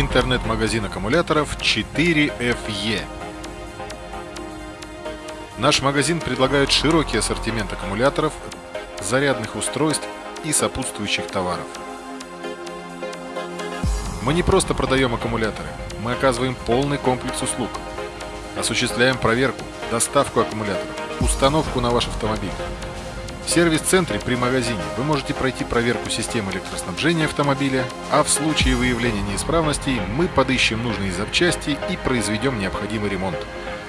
интернет-магазин аккумуляторов 4FE. Наш магазин предлагает широкий ассортимент аккумуляторов, зарядных устройств и сопутствующих товаров. Мы не просто продаем аккумуляторы, мы оказываем полный комплекс услуг. Осуществляем проверку, доставку аккумуляторов, установку на ваш автомобиль. В сервис-центре при магазине вы можете пройти проверку системы электроснабжения автомобиля, а в случае выявления неисправностей мы подыщем нужные запчасти и произведем необходимый ремонт.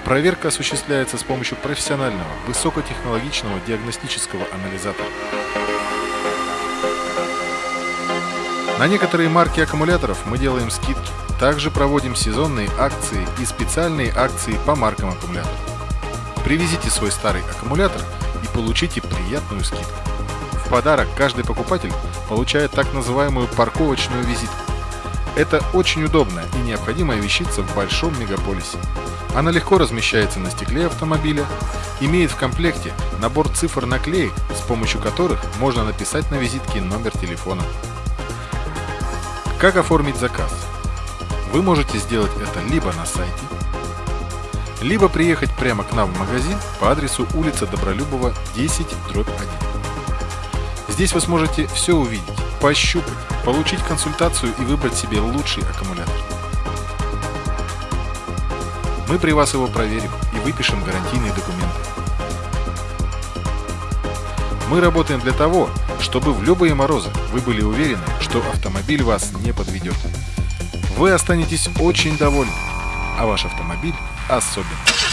Проверка осуществляется с помощью профессионального, высокотехнологичного диагностического анализатора. На некоторые марки аккумуляторов мы делаем скидки. Также проводим сезонные акции и специальные акции по маркам аккумуляторов. Привезите свой старый аккумулятор и получите приятную скидку. В подарок каждый покупатель получает так называемую парковочную визитку. Это очень удобная и необходимая вещица в большом мегаполисе. Она легко размещается на стекле автомобиля, имеет в комплекте набор цифр наклеек, с помощью которых можно написать на визитке номер телефона. Как оформить заказ? Вы можете сделать это либо на сайте, либо приехать прямо к нам в магазин по адресу улица Добролюбова 10 дробь 1. Здесь вы сможете все увидеть, пощупать, получить консультацию и выбрать себе лучший аккумулятор. Мы при вас его проверим и выпишем гарантийные документы. Мы работаем для того, чтобы в любые морозы вы были уверены, что автомобиль вас не подведет. Вы останетесь очень довольны, а ваш автомобиль особенно.